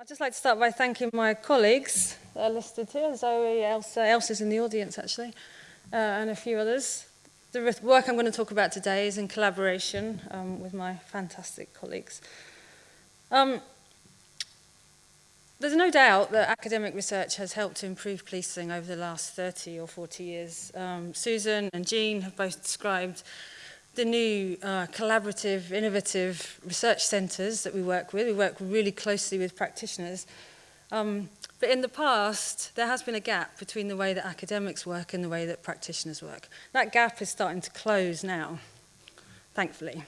I'd just like to start by thanking my colleagues uh, that are listed here, Zoe, Elsa, Elsa's in the audience actually, uh, and a few others. The work I'm going to talk about today is in collaboration um, with my fantastic colleagues. Um, there's no doubt that academic research has helped to improve policing over the last 30 or 40 years. Um, Susan and Jean have both described the new uh, collaborative, innovative research centres that we work with. We work really closely with practitioners. Um, but in the past, there has been a gap between the way that academics work and the way that practitioners work. That gap is starting to close now, thankfully.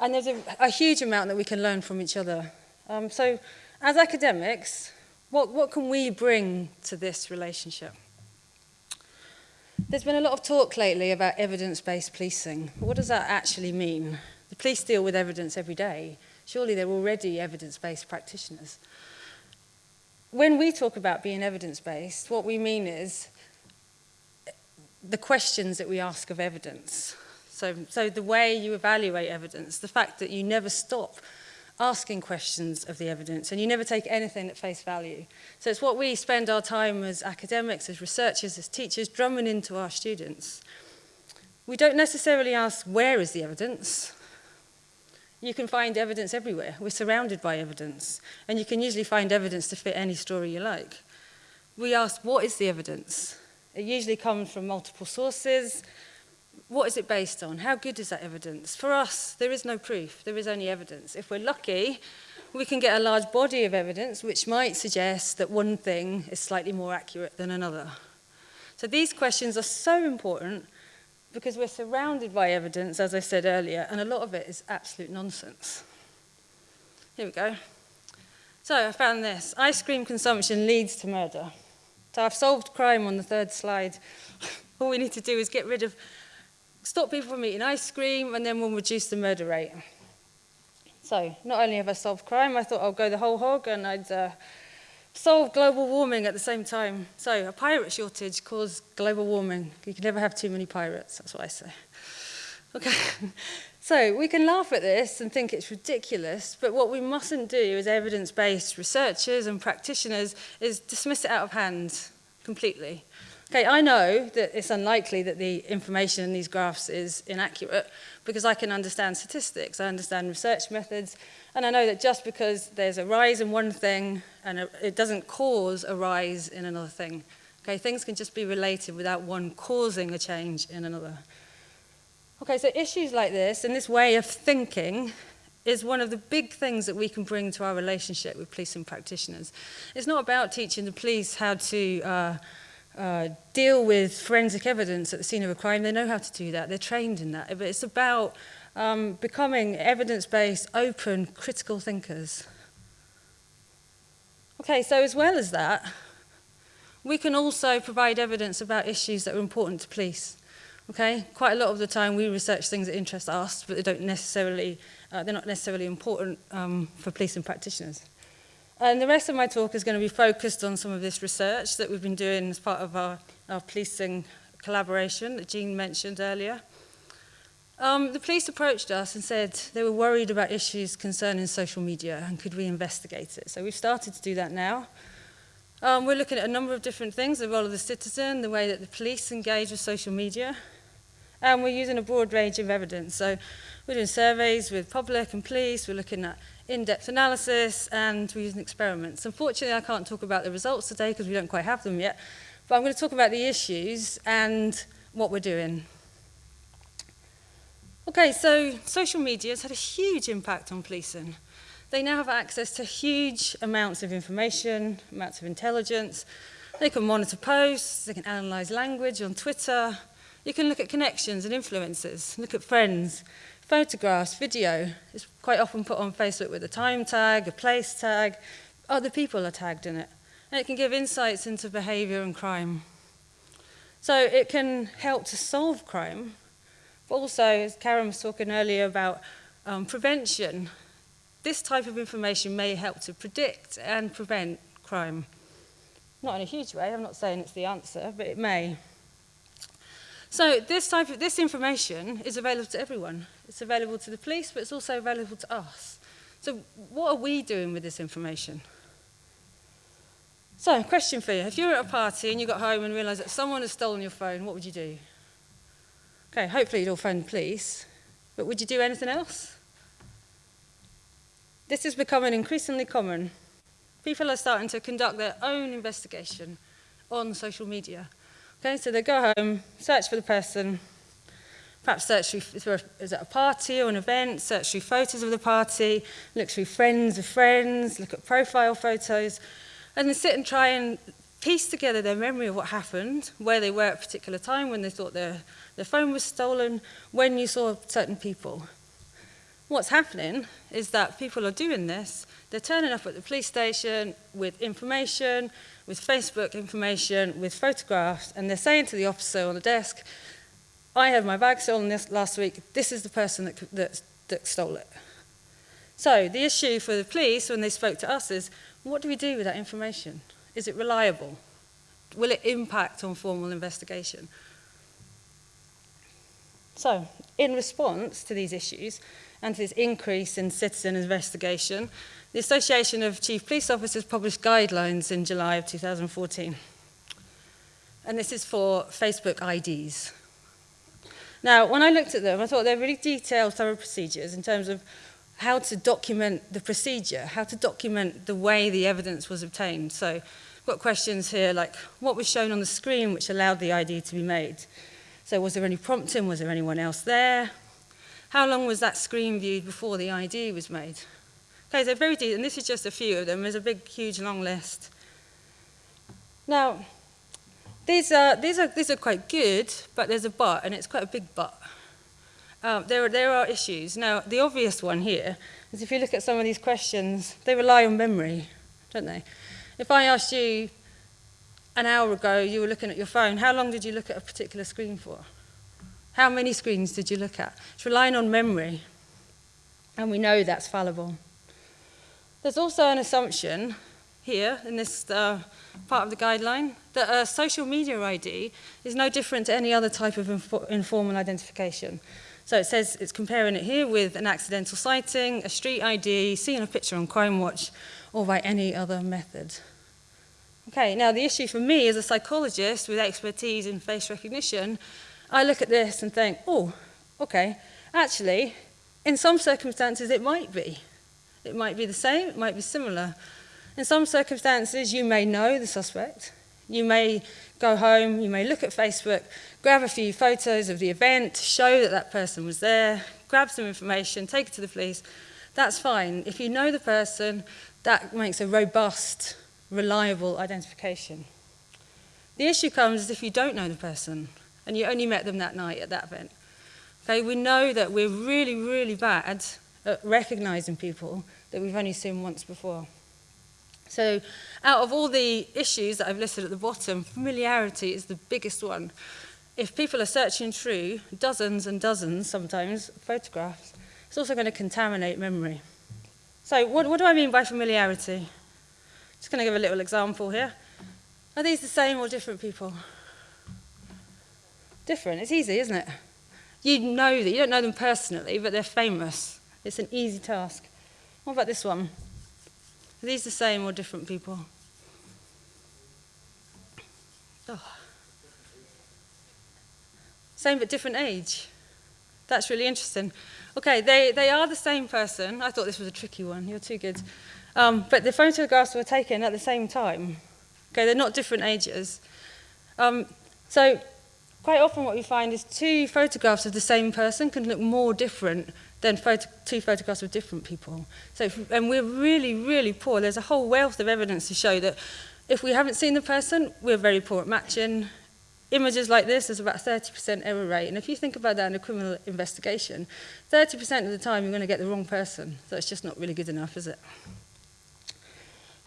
And there's a, a huge amount that we can learn from each other. Um, so as academics, what, what can we bring to this relationship? There's been a lot of talk lately about evidence-based policing. What does that actually mean? The police deal with evidence every day. Surely they're already evidence-based practitioners. When we talk about being evidence-based, what we mean is the questions that we ask of evidence. So, so the way you evaluate evidence, the fact that you never stop asking questions of the evidence and you never take anything at face value. So it's what we spend our time as academics, as researchers, as teachers drumming into our students. We don't necessarily ask where is the evidence. You can find evidence everywhere. We're surrounded by evidence and you can usually find evidence to fit any story you like. We ask what is the evidence? It usually comes from multiple sources, What is it based on? How good is that evidence? For us, there is no proof. There is only evidence. If we're lucky, we can get a large body of evidence which might suggest that one thing is slightly more accurate than another. So these questions are so important because we're surrounded by evidence, as I said earlier, and a lot of it is absolute nonsense. Here we go. So I found this. Ice cream consumption leads to murder. So I've solved crime on the third slide. All we need to do is get rid of stop people from eating ice cream, and then we'll reduce the murder rate. So not only have I solved crime, I thought I'll go the whole hog and I'd uh, solve global warming at the same time. So a pirate shortage caused global warming. You can never have too many pirates, that's what I say. Okay, so we can laugh at this and think it's ridiculous, but what we mustn't do as evidence-based researchers and practitioners is dismiss it out of hand completely. Okay, I know that it's unlikely that the information in these graphs is inaccurate because I can understand statistics, I understand research methods, and I know that just because there's a rise in one thing and a, it doesn't cause a rise in another thing. Okay, things can just be related without one causing a change in another. Okay, so issues like this and this way of thinking is one of the big things that we can bring to our relationship with police and practitioners. It's not about teaching the police how to uh, uh, deal with forensic evidence at the scene of a crime. They know how to do that. They're trained in that. But it's about um, becoming evidence-based, open, critical thinkers. Okay, so as well as that, we can also provide evidence about issues that are important to police. Okay, quite a lot of the time we research things that interest us, but they don't necessarily, uh, they're not necessarily important um, for policing practitioners. And the rest of my talk is going to be focused on some of this research that we've been doing as part of our, our policing collaboration that Jean mentioned earlier. Um, the police approached us and said they were worried about issues concerning social media and could we investigate it. So we've started to do that now. Um, we're looking at a number of different things, the role of the citizen, the way that the police engage with social media, and we're using a broad range of evidence. So We're doing surveys with public and police. We're looking at in-depth analysis and we're using experiments. Unfortunately, I can't talk about the results today because we don't quite have them yet. But I'm going to talk about the issues and what we're doing. Okay, so social media has had a huge impact on policing. They now have access to huge amounts of information, amounts of intelligence. They can monitor posts, they can analyze language on Twitter. You can look at connections and influences, look at friends, photographs, video is quite often put on Facebook with a time tag, a place tag, other people are tagged in it. And it can give insights into behavior and crime. So it can help to solve crime, but also, as Karen was talking earlier about um, prevention, this type of information may help to predict and prevent crime. Not in a huge way, I'm not saying it's the answer, but it may. So this type of this information is available to everyone. It's available to the police, but it's also available to us. So what are we doing with this information? So, question for you. If you were at a party and you got home and realised that someone has stolen your phone, what would you do? Okay, hopefully you'd all phone police, but would you do anything else? This is becoming increasingly common. People are starting to conduct their own investigation on social media. Okay, so they go home, search for the person, perhaps search through, is it a party or an event, search through photos of the party, look through friends of friends, look at profile photos, and then sit and try and piece together their memory of what happened, where they were at a particular time, when they thought their, their phone was stolen, when you saw certain people. What's happening is that people are doing this, they're turning up at the police station with information, with Facebook information, with photographs, and they're saying to the officer on the desk, I had my bag stolen this last week, this is the person that, that, that stole it. So the issue for the police when they spoke to us is, what do we do with that information? Is it reliable? Will it impact on formal investigation? So, in response to these issues, and to this increase in citizen investigation, the Association of Chief Police Officers published guidelines in July of 2014. And this is for Facebook IDs. Now, when I looked at them, I thought they're really detailed, thorough procedures in terms of how to document the procedure, how to document the way the evidence was obtained. So I've got questions here like, what was shown on the screen which allowed the ID to be made? So was there any prompting? Was there anyone else there? How long was that screen viewed before the ID was made? Okay, so very detailed, and this is just a few of them. There's a big, huge, long list. Now, these are, these are, these are quite good, but there's a but, and it's quite a big but. Um, there, are, there are issues. Now, the obvious one here is if you look at some of these questions, they rely on memory, don't they? If I asked you an hour ago, you were looking at your phone, how long did you look at a particular screen for? How many screens did you look at? It's relying on memory, and we know that's fallible. There's also an assumption here in this uh, part of the guideline that a social media ID is no different to any other type of informal identification. So it says it's comparing it here with an accidental sighting, a street ID, seeing a picture on Crime Watch, or by any other method. Okay, now the issue for me as a psychologist with expertise in face recognition, I look at this and think, oh, okay, actually, in some circumstances it might be. It might be the same, it might be similar. In some circumstances, you may know the suspect. You may go home, you may look at Facebook, grab a few photos of the event, show that that person was there, grab some information, take it to the police. That's fine. If you know the person, that makes a robust, reliable identification. The issue comes if you don't know the person and you only met them that night at that event. Okay, we know that we're really, really bad at recognizing people that we've only seen once before. So out of all the issues that I've listed at the bottom, familiarity is the biggest one. If people are searching through dozens and dozens, sometimes, photographs, it's also going to contaminate memory. So what, what do I mean by familiarity? Just going to give a little example here. Are these the same or different people? Different. It's easy, isn't it? You know that. You don't know them personally, but they're famous. It's an easy task. What about this one? Are these the same or different people? Oh. Same but different age. That's really interesting. Okay, they, they are the same person. I thought this was a tricky one. You're too good. Um, but the photographs were taken at the same time. Okay, they're not different ages. Um, so quite often what we find is two photographs of the same person can look more different than photo two photographs of different people. So, if, and we're really, really poor. There's a whole wealth of evidence to show that if we haven't seen the person, we're very poor at matching. Images like this, there's about 30% error rate. And if you think about that in a criminal investigation, 30% of the time you're going to get the wrong person. So it's just not really good enough, is it?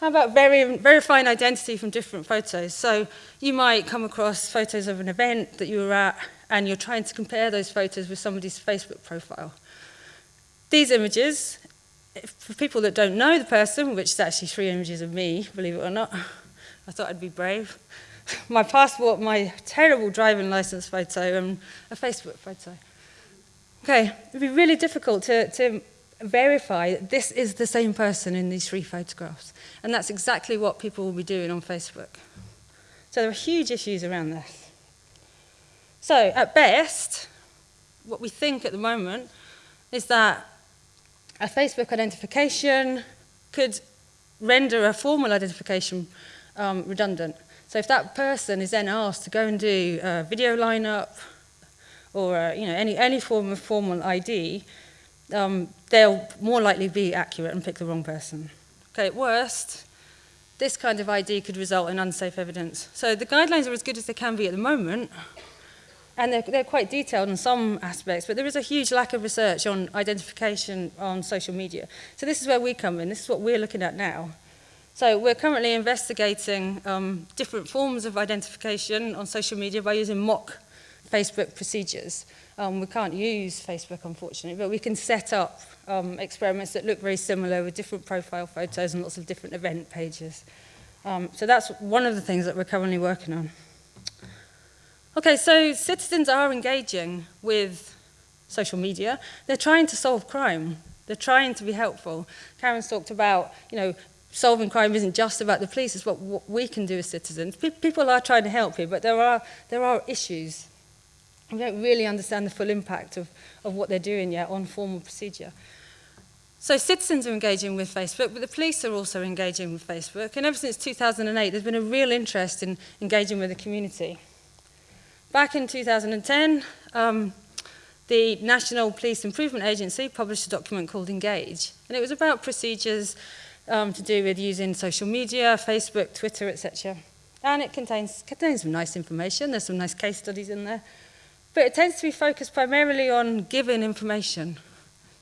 How about very, verifying identity from different photos? So you might come across photos of an event that you were at and you're trying to compare those photos with somebody's Facebook profile. These images, for people that don't know the person, which is actually three images of me, believe it or not, I thought I'd be brave. My passport, my terrible driving license photo, and a Facebook photo. Okay, it'd be really difficult to, to verify that this is the same person in these three photographs. And that's exactly what people will be doing on Facebook. So there are huge issues around this. So at best, what we think at the moment is that a Facebook identification could render a formal identification um, redundant. So if that person is then asked to go and do a video lineup or uh, you know, any, any form of formal ID, um, they'll more likely be accurate and pick the wrong person. Okay, at worst, this kind of ID could result in unsafe evidence. So the guidelines are as good as they can be at the moment, and they're, they're quite detailed in some aspects, but there is a huge lack of research on identification on social media. So this is where we come in. This is what we're looking at now. So we're currently investigating um, different forms of identification on social media by using mock Facebook procedures. Um, we can't use Facebook, unfortunately, but we can set up um, experiments that look very similar with different profile photos and lots of different event pages. Um, so that's one of the things that we're currently working on. Okay, so citizens are engaging with social media. They're trying to solve crime. They're trying to be helpful. Karen's talked about, you know, solving crime isn't just about the police, it's what, we can do as citizens. People are trying to help you, but there are, there are issues. We don't really understand the full impact of, of what they're doing yet on formal procedure. So citizens are engaging with Facebook, but the police are also engaging with Facebook. And ever since 2008, there's been a real interest in engaging with the community. Back in 2010, um, the National Police Improvement Agency published a document called Engage. And it was about procedures um, to do with using social media, Facebook, Twitter, etc. And it contains, contains some nice information. There's some nice case studies in there. But it tends to be focused primarily on giving information.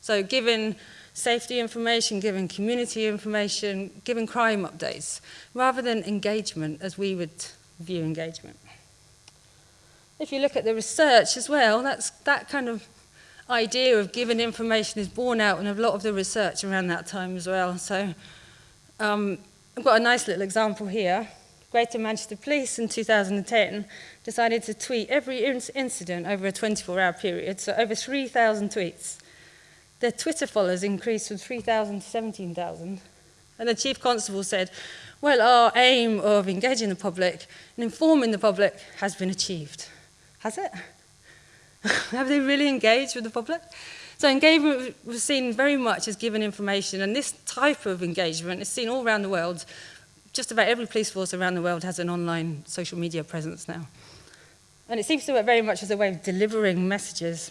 So giving safety information, giving community information, giving crime updates, rather than engagement as we would view engagement. If you look at the research as well, that's, that kind of idea of giving information is borne out in a lot of the research around that time as well. So um, I've got a nice little example here. Greater Manchester Police in 2010 decided to tweet every incident over a 24-hour period, so over 3,000 tweets. Their Twitter followers increased from 3,000 to 17,000. And the Chief Constable said, well, our aim of engaging the public and informing the public has been achieved. Has it? Have they really engaged with the public? So engagement was seen very much as giving information, and this type of engagement is seen all around the world. Just about every police force around the world has an online social media presence now. And it seems to work very much as a way of delivering messages.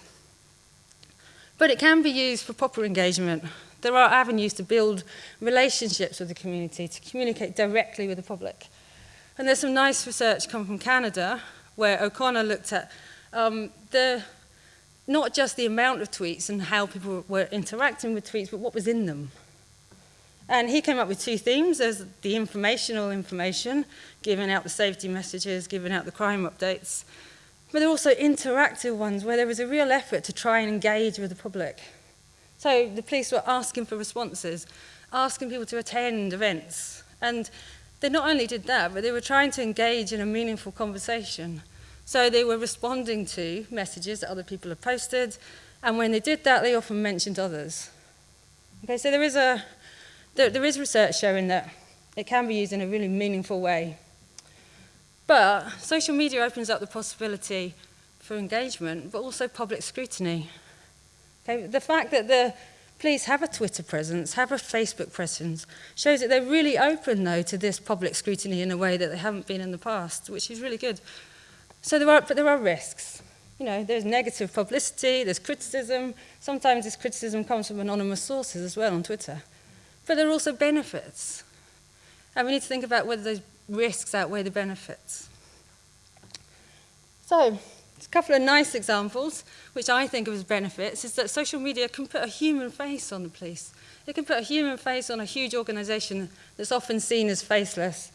But it can be used for proper engagement. There are avenues to build relationships with the community, to communicate directly with the public. And there's some nice research come from Canada where O'Connor looked at um, the, not just the amount of tweets and how people were interacting with tweets, but what was in them. And he came up with two themes. There's the informational information, giving out the safety messages, giving out the crime updates. But there are also interactive ones where there was a real effort to try and engage with the public. So the police were asking for responses, asking people to attend events. And they not only did that, but they were trying to engage in a meaningful conversation. So they were responding to messages that other people had posted. And when they did that, they often mentioned others. Okay, so there is a there, there is research showing that it can be used in a really meaningful way. But social media opens up the possibility for engagement, but also public scrutiny. Okay, the fact that the police have a Twitter presence, have a Facebook presence, shows that they're really open, though, to this public scrutiny in a way that they haven't been in the past, which is really good. So there are, but there are risks. You know, there's negative publicity, there's criticism. Sometimes this criticism comes from anonymous sources as well on Twitter. But there are also benefits. And we need to think about whether those risks outweigh the benefits. So, a couple of nice examples, which I think of as benefits, is that social media can put a human face on the police. It can put a human face on a huge organisation that's often seen as faceless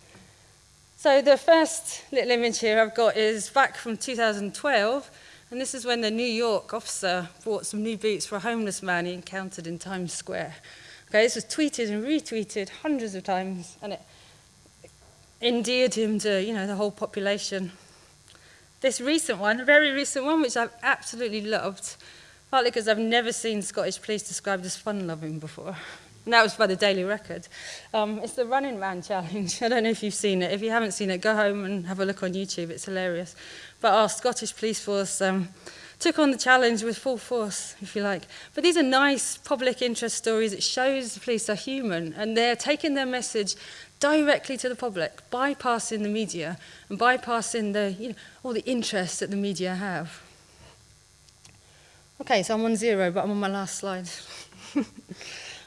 So the first little image here I've got is back from 2012, and this is when the New York officer bought some new boots for a homeless man he encountered in Times Square. Okay, this was tweeted and retweeted hundreds of times, and it endeared him to, you know, the whole population. This recent one, a very recent one, which I've absolutely loved, partly because I've never seen Scottish police described as fun-loving before. And that was by the Daily Record. Um, it's the Running Man Challenge. I don't know if you've seen it. If you haven't seen it, go home and have a look on YouTube. It's hilarious. But our Scottish police force um, took on the challenge with full force, if you like. But these are nice public interest stories. It shows the police are human and they're taking their message directly to the public, bypassing the media and bypassing the, you know, all the interests that the media have. Okay, so I'm on zero, but I'm on my last slide.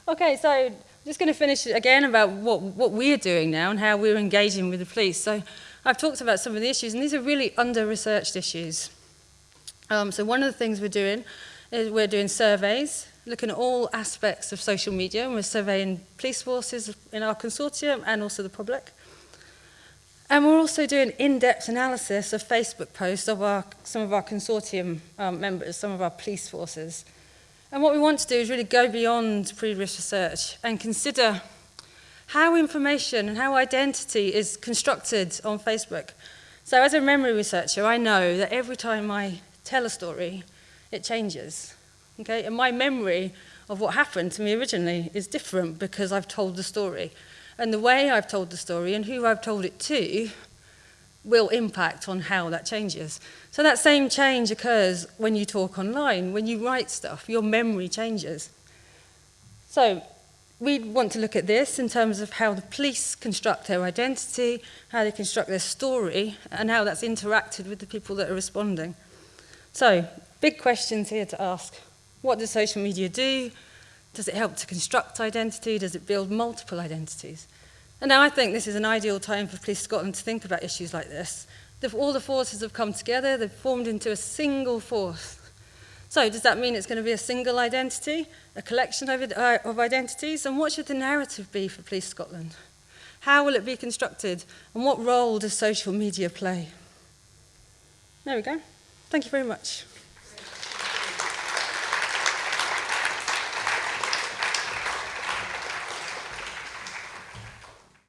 Okay, so I'm just going to finish again about what, what we're doing now and how we're engaging with the police. So I've talked about some of the issues, and these are really under-researched issues. Um, so one of the things we're doing is we're doing surveys, looking at all aspects of social media, and we're surveying police forces in our consortium and also the public. And we're also doing in-depth analysis of Facebook posts of our, some of our consortium um, members, some of our police forces. And what we want to do is really go beyond previous research and consider how information and how identity is constructed on Facebook. So as a memory researcher, I know that every time I tell a story, it changes. Okay? And my memory of what happened to me originally is different because I've told the story. And the way I've told the story and who I've told it to will impact on how that changes. So that same change occurs when you talk online, when you write stuff, your memory changes. So we want to look at this in terms of how the police construct their identity, how they construct their story, and how that's interacted with the people that are responding. So, big questions here to ask. What does social media do? Does it help to construct identity? Does it build multiple identities? And now I think this is an ideal time for Police Scotland to think about issues like this. All the forces have come together, they've formed into a single force. So does that mean it's going to be a single identity, a collection of, uh, of identities? And what should the narrative be for Police Scotland? How will it be constructed? And what role does social media play? There we go. Thank you very much.